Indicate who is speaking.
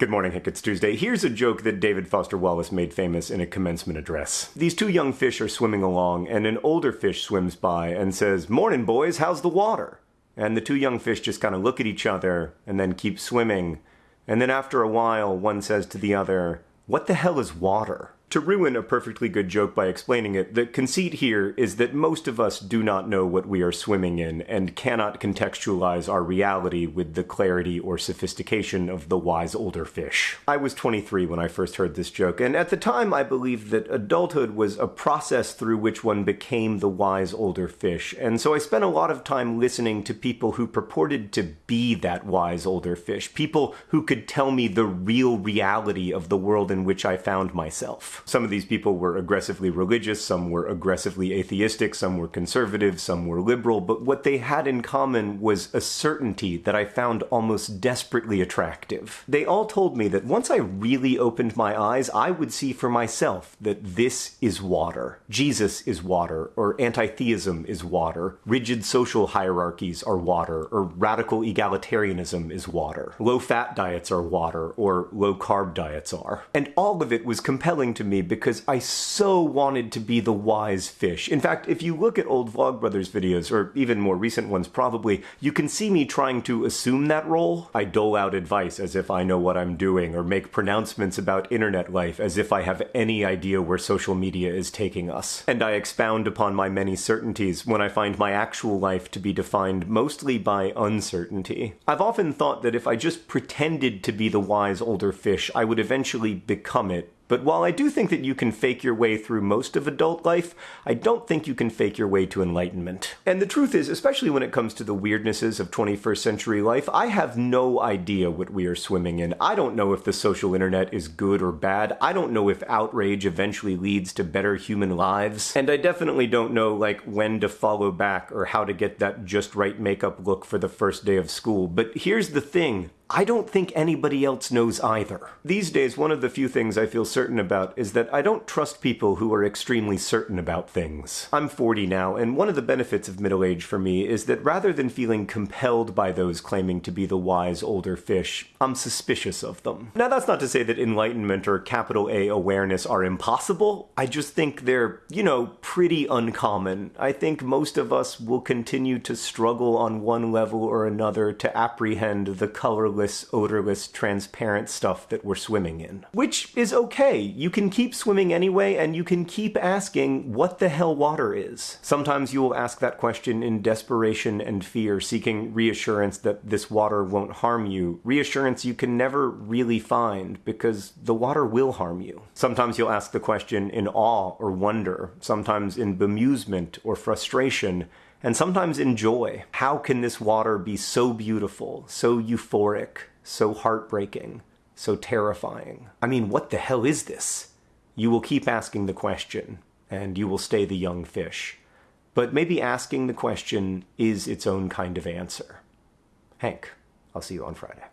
Speaker 1: Good morning, Hank. It's Tuesday. Here's a joke that David Foster Wallace made famous in a commencement address. These two young fish are swimming along, and an older fish swims by and says, Morning, boys, how's the water? And the two young fish just kind of look at each other and then keep swimming. And then after a while, one says to the other, What the hell is water? To ruin a perfectly good joke by explaining it, the conceit here is that most of us do not know what we are swimming in and cannot contextualize our reality with the clarity or sophistication of the wise older fish. I was 23 when I first heard this joke, and at the time I believed that adulthood was a process through which one became the wise older fish, and so I spent a lot of time listening to people who purported to be that wise older fish, people who could tell me the real reality of the world in which I found myself. Some of these people were aggressively religious, some were aggressively atheistic, some were conservative, some were liberal, but what they had in common was a certainty that I found almost desperately attractive. They all told me that once I really opened my eyes, I would see for myself that this is water. Jesus is water, or anti-theism is water, rigid social hierarchies are water, or radical egalitarianism is water. Low-fat diets are water, or low-carb diets are. And all of it was compelling to me because I so wanted to be the wise fish. In fact, if you look at old Vlogbrothers videos, or even more recent ones probably, you can see me trying to assume that role. I dole out advice as if I know what I'm doing, or make pronouncements about internet life as if I have any idea where social media is taking us. And I expound upon my many certainties when I find my actual life to be defined mostly by uncertainty. I've often thought that if I just pretended to be the wise older fish, I would eventually become it but while I do think that you can fake your way through most of adult life, I don't think you can fake your way to enlightenment. And the truth is, especially when it comes to the weirdnesses of 21st century life, I have no idea what we are swimming in. I don't know if the social internet is good or bad. I don't know if outrage eventually leads to better human lives. And I definitely don't know, like, when to follow back or how to get that just right makeup look for the first day of school. But here's the thing. I don't think anybody else knows either. These days, one of the few things I feel certain about is that I don't trust people who are extremely certain about things. I'm 40 now, and one of the benefits of middle age for me is that rather than feeling compelled by those claiming to be the wise older fish, I'm suspicious of them. Now, that's not to say that enlightenment or capital A awareness are impossible. I just think they're, you know, pretty uncommon. I think most of us will continue to struggle on one level or another to apprehend the colorless odorless, transparent stuff that we're swimming in. Which is okay. You can keep swimming anyway, and you can keep asking what the hell water is. Sometimes you will ask that question in desperation and fear, seeking reassurance that this water won't harm you. Reassurance you can never really find, because the water will harm you. Sometimes you'll ask the question in awe or wonder, sometimes in bemusement or frustration, and sometimes enjoy. How can this water be so beautiful, so euphoric, so heartbreaking, so terrifying? I mean, what the hell is this? You will keep asking the question, and you will stay the young fish. But maybe asking the question is its own kind of answer. Hank, I'll see you on Friday.